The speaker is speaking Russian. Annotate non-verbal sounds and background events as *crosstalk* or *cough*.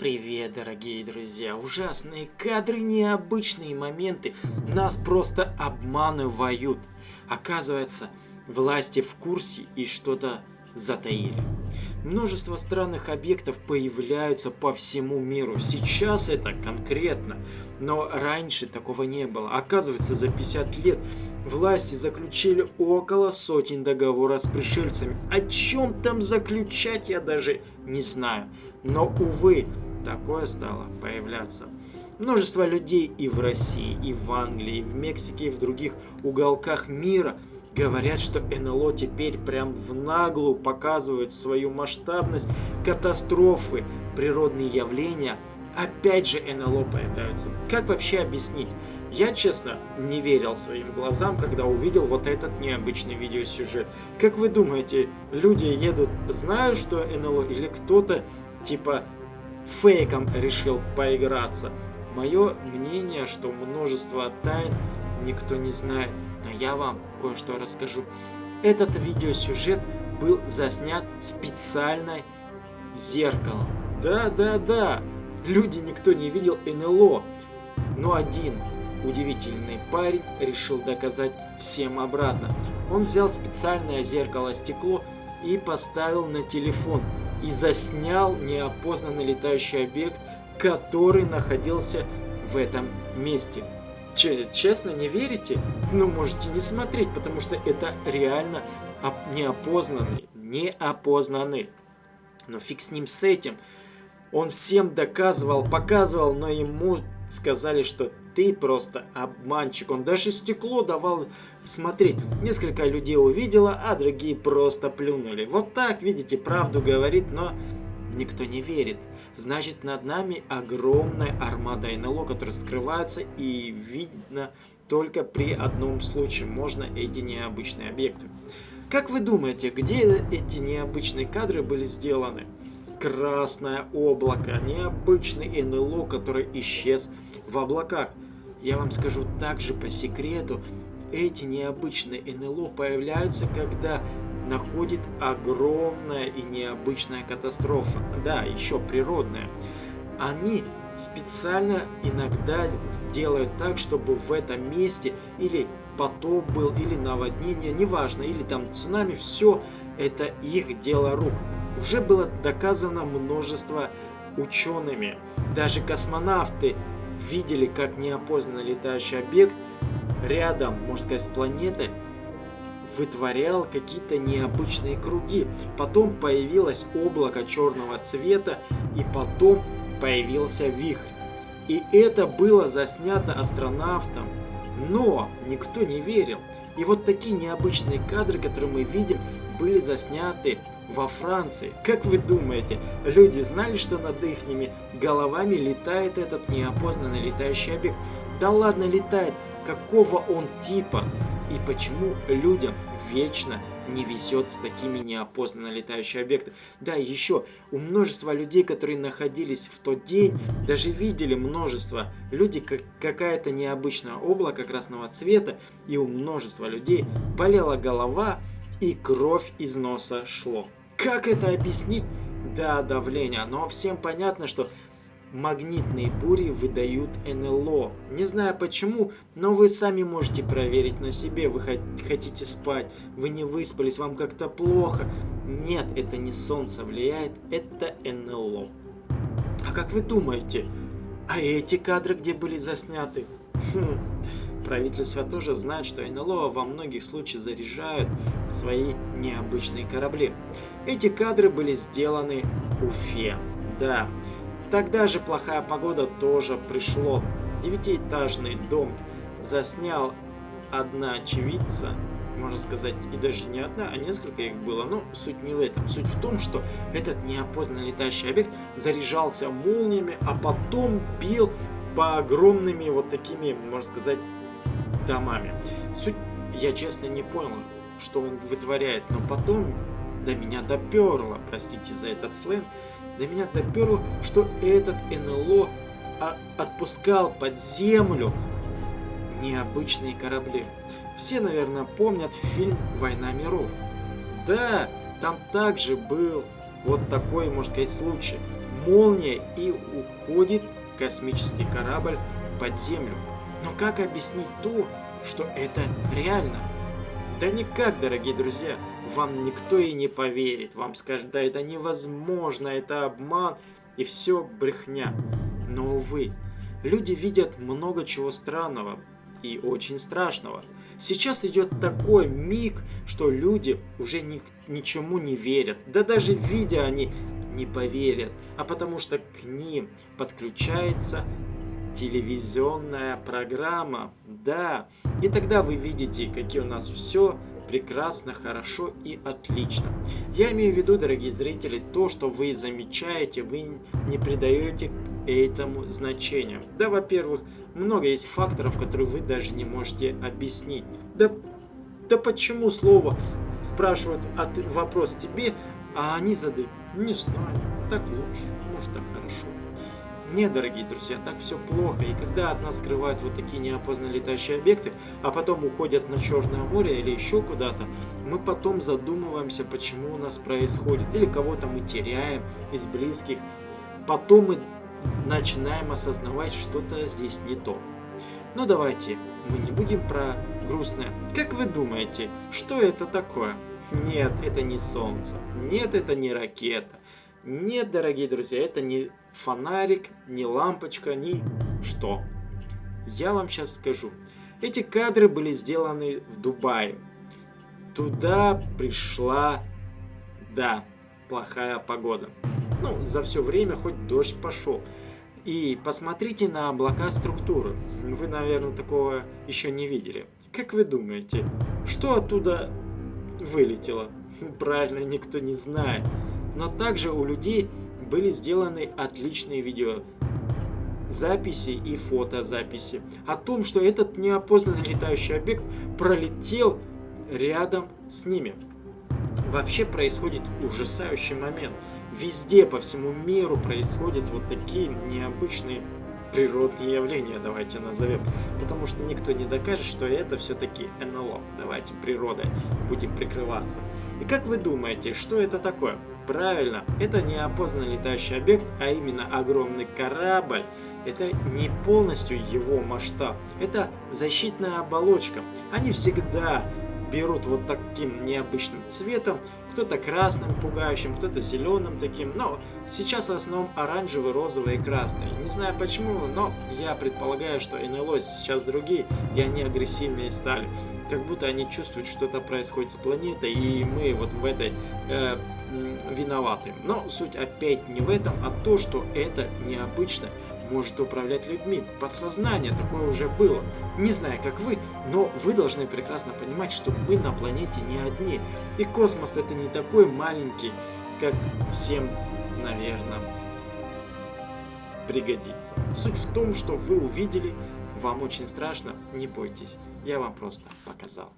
Да, дорогие друзья, ужасные кадры, необычные моменты нас просто обманывают. Оказывается, власти в курсе и что-то затаили. Множество странных объектов появляются по всему миру. Сейчас это конкретно, но раньше такого не было. Оказывается, за 50 лет власти заключили около сотен договоров с пришельцами. О чем там заключать, я даже не знаю. Но, увы, такое стало появляться. Множество людей и в России, и в Англии, и в Мексике, и в других уголках мира говорят, что НЛО теперь прям в наглую показывают свою масштабность, катастрофы, природные явления. Опять же НЛО появляются. Как вообще объяснить? Я, честно, не верил своим глазам, когда увидел вот этот необычный видеосюжет. Как вы думаете, люди едут, знают, что НЛО, или кто-то типа фейком решил поиграться. Мое мнение, что множество тайн никто не знает, но я вам кое-что расскажу. Этот видеосюжет был заснят специально зеркалом. Да-да-да, люди никто не видел НЛО, но один удивительный парень решил доказать всем обратно. Он взял специальное зеркало-стекло и поставил на телефон и заснял неопознанный летающий объект, который находился в этом месте. Че, честно, не верите? Ну, можете не смотреть, потому что это реально неопознанный, неопознанный. Но фиг с ним с этим. Он всем доказывал, показывал, но ему сказали, что ты просто обманщик. Он даже стекло давал смотреть. Несколько людей увидело, а другие просто плюнули. Вот так, видите, правду говорит, но никто не верит. Значит, над нами огромная армада НЛО, которые скрываются и видно только при одном случае. Можно эти необычные объекты. Как вы думаете, где эти необычные кадры были сделаны? Красное облако, необычный НЛО, который исчез в облаках. Я вам скажу также по секрету, эти необычные НЛО появляются, когда находит огромная и необычная катастрофа. Да, еще природная. Они специально иногда делают так, чтобы в этом месте или потоп был, или наводнение, неважно, или там цунами, все это их дело рук. Уже было доказано множество учеными. Даже космонавты видели, как неопознанный летающий объект рядом, можно сказать, с планетой вытворял какие-то необычные круги. Потом появилось облако черного цвета, и потом появился вихрь. И это было заснято астронавтом, но никто не верил. И вот такие необычные кадры, которые мы видим, были засняты во Франции. Как вы думаете, люди знали, что над их головами летает этот неопознанный летающий объект? Да ладно летает, какого он типа? И почему людям вечно не везет с такими неопознанно летающими объектами? Да, еще у множества людей, которые находились в тот день, даже видели множество люди, как какая-то необычное облако красного цвета, и у множества людей болела голова, и кровь из носа шло. Как это объяснить? Да, давление. Но всем понятно, что магнитные бури выдают НЛО. Не знаю почему, но вы сами можете проверить на себе. Вы хотите спать, вы не выспались, вам как-то плохо. Нет, это не солнце влияет, это НЛО. А как вы думаете, а эти кадры где были засняты? Хм. Правительство тоже знает, что НЛО во многих случаях заряжают свои необычные корабли. Эти кадры были сделаны в Уфе. Да, тогда же плохая погода тоже пришло. Девятиэтажный дом заснял одна очевидца, можно сказать, и даже не одна, а несколько их было. Но суть не в этом. Суть в том, что этот неопознанный летающий объект заряжался молниями, а потом бил по огромными вот такими, можно сказать, домами. Суть я честно не понял, что он вытворяет, но потом до меня доперло, простите за этот сленг, до меня доперло, что этот НЛО отпускал под землю необычные корабли. Все, наверное, помнят фильм «Война миров». Да, там также был вот такой, можно сказать, случай. молния и уходит космический корабль под землю. Но как объяснить то, что это реально? Да никак, дорогие друзья, вам никто и не поверит, вам скажет, да это невозможно, это обман и все брехня. Но, увы, люди видят много чего странного и очень страшного. Сейчас идет такой миг, что люди уже ни, ничему не верят. Да даже видя они не поверят, а потому что к ним подключается телевизионная программа. Да, и тогда вы видите, какие у нас все прекрасно, хорошо и отлично. Я имею в виду, дорогие зрители, то, что вы замечаете, вы не придаете этому значения. Да, во-первых, много есть факторов, которые вы даже не можете объяснить. Да, да почему слово спрашивают от, вопрос тебе, а они задают, не знаю, так лучше, может так хорошо. Нет, дорогие друзья, так все плохо. И когда от нас скрывают вот такие неопознанные летающие объекты, а потом уходят на Черное море или еще куда-то, мы потом задумываемся, почему у нас происходит. Или кого-то мы теряем из близких. Потом мы начинаем осознавать, что-то здесь не то. Но давайте, мы не будем про грустное. Как вы думаете, что это такое? Нет, это не солнце. Нет, это не ракета. Нет, дорогие друзья, это не фонарик, не лампочка, ни что. Я вам сейчас скажу. Эти кадры были сделаны в Дубае. Туда пришла, да, плохая погода. Ну, за все время хоть дождь пошел. И посмотрите на облака структуры. Вы, наверное, такого еще не видели. Как вы думаете, что оттуда вылетело? *laughs* Правильно, никто не знает. Но также у людей были сделаны отличные видео записи и фотозаписи о том, что этот неопознанный летающий объект пролетел рядом с ними. Вообще происходит ужасающий момент. Везде, по всему миру происходят вот такие необычные природные явления, давайте назовем. Потому что никто не докажет, что это все-таки НЛО. Давайте природой будем прикрываться. И как вы думаете, что это такое? Правильно, это неопознанный летающий объект, а именно огромный корабль. Это не полностью его масштаб, это защитная оболочка. Они всегда берут вот таким необычным цветом, кто-то красным пугающим, кто-то зеленым таким, но сейчас в основном оранжевый, розовый и красный. Не знаю почему, но я предполагаю, что НЛО сейчас другие, и они агрессивнее стали. Как будто они чувствуют, что-то происходит с планетой, и мы вот в этой э, виноваты. Но суть опять не в этом, а то, что это необычно может управлять людьми. Подсознание такое уже было. Не знаю, как вы, но вы должны прекрасно понимать, что мы на планете не одни. И космос это не такой маленький, как всем, наверное, пригодится. Суть в том, что вы увидели, вам очень страшно, не бойтесь, я вам просто показал.